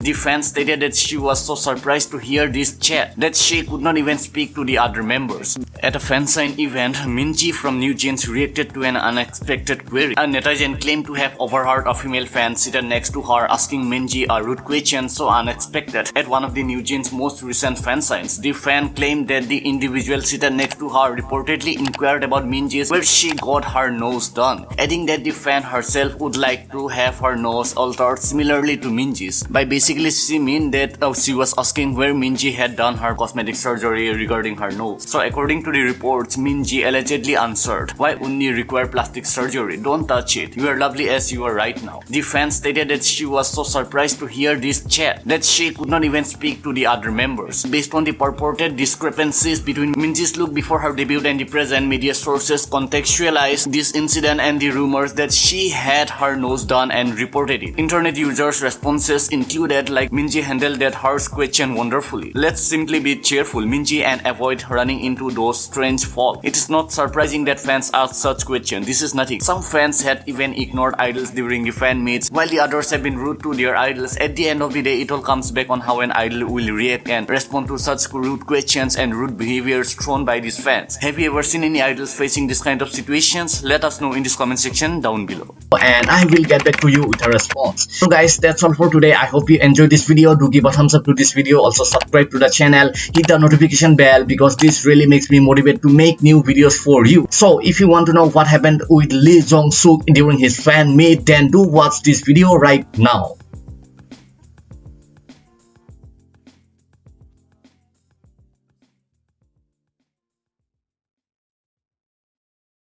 The fan stated that she was so surprised to hear this chat that she could not even speak to the other members. At a fansign event, Minji from NewJeans reacted to an unexpected query. A netizen claimed to have overheard a female fan seated next to her asking Minji a rude question so unexpected. At one of the NewJeans' most recent fansigns, the fan claimed that the individual seated next to her reportedly inquired about Minji's where she got her nose done, adding that the fan herself would like to have her nose altered similarly to Minji's. By basically she mean that uh, she was asking where Minji had done her cosmetic surgery regarding her nose. So according to the reports, Minji allegedly answered, why only require plastic surgery? Don't touch it. You are lovely as you are right now. The fan stated that she was so surprised to hear this chat that she could not even speak to the other members. Based on the purported discrepancies between Minji's look before her debut and the present, media sources contextualized this incident and the rumors that she had her nose done and reported it. Internet users' responses included like Minji handled that harsh question wonderfully. Let's simply be cheerful, Minji, and avoid running into those strange faults. It is not surprising that fans ask such questions. This is nothing. Some fans had even ignored idols during the fan meets, while the others have been rude to their idols. At the end of the day, it all comes back on how an idol will react and respond to such rude questions and rude behaviors thrown by these fans. Have you ever seen any idols facing this kind of situations? Let us know in this comment section down below. And I will get back to you with a response. So guys, that's all for today. I hope you enjoyed this video. Do give a thumbs up to this video. Also subscribe to the channel. Hit the notification bell because this really makes me motivated to make new videos for you. So if you want to know what happened with Lee Jong Suk during his fan meet, then do watch this video right now.